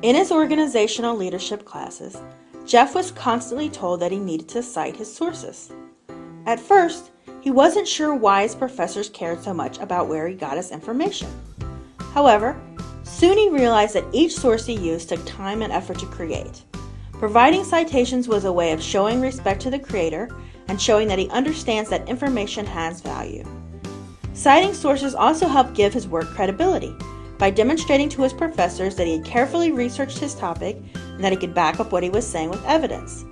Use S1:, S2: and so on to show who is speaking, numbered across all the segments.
S1: In his organizational leadership classes, Jeff was constantly told that he needed to cite his sources. At first, he wasn't sure why his professors cared so much about where he got his information. However, soon he realized that each source he used took time and effort to create. Providing citations was a way of showing respect to the creator and showing that he understands that information has value. Citing sources also helped give his work credibility by demonstrating to his professors that he had carefully researched his topic and that he could back up what he was saying with evidence.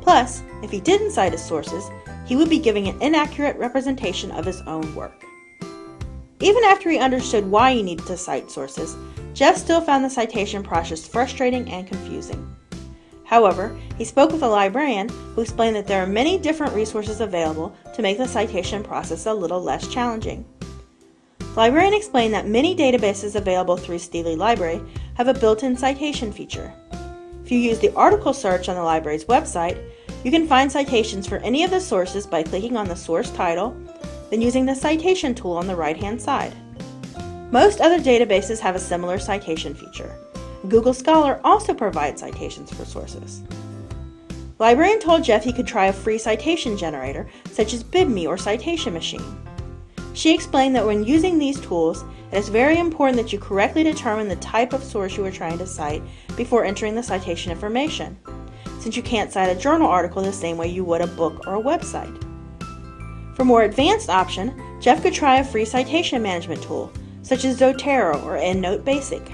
S1: Plus, if he didn't cite his sources, he would be giving an inaccurate representation of his own work. Even after he understood why he needed to cite sources, Jeff still found the citation process frustrating and confusing. However, he spoke with a librarian who explained that there are many different resources available to make the citation process a little less challenging. Librarian explained that many databases available through Steely Library have a built-in citation feature. If you use the article search on the library's website, you can find citations for any of the sources by clicking on the source title, then using the citation tool on the right-hand side. Most other databases have a similar citation feature. Google Scholar also provides citations for sources. Librarian told Jeff he could try a free citation generator, such as BibMe or Citation Machine. She explained that when using these tools, it is very important that you correctly determine the type of source you are trying to cite before entering the citation information, since you can't cite a journal article the same way you would a book or a website. For more advanced option, Jeff could try a free citation management tool, such as Zotero or EndNote Basic.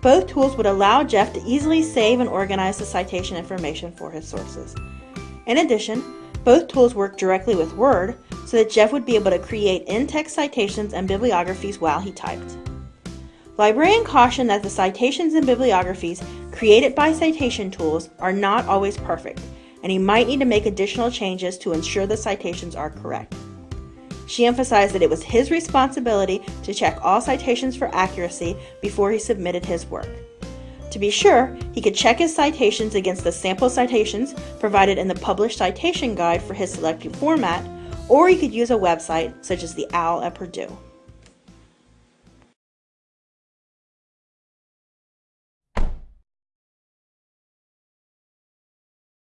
S1: Both tools would allow Jeff to easily save and organize the citation information for his sources. In addition, both tools work directly with Word so that Jeff would be able to create in-text citations and bibliographies while he typed. Librarian cautioned that the citations and bibliographies created by citation tools are not always perfect, and he might need to make additional changes to ensure the citations are correct. She emphasized that it was his responsibility to check all citations for accuracy before he submitted his work. To be sure, he could check his citations against the sample citations provided in the published citation guide for his selected format, or you could use a website such as the OWL at Purdue.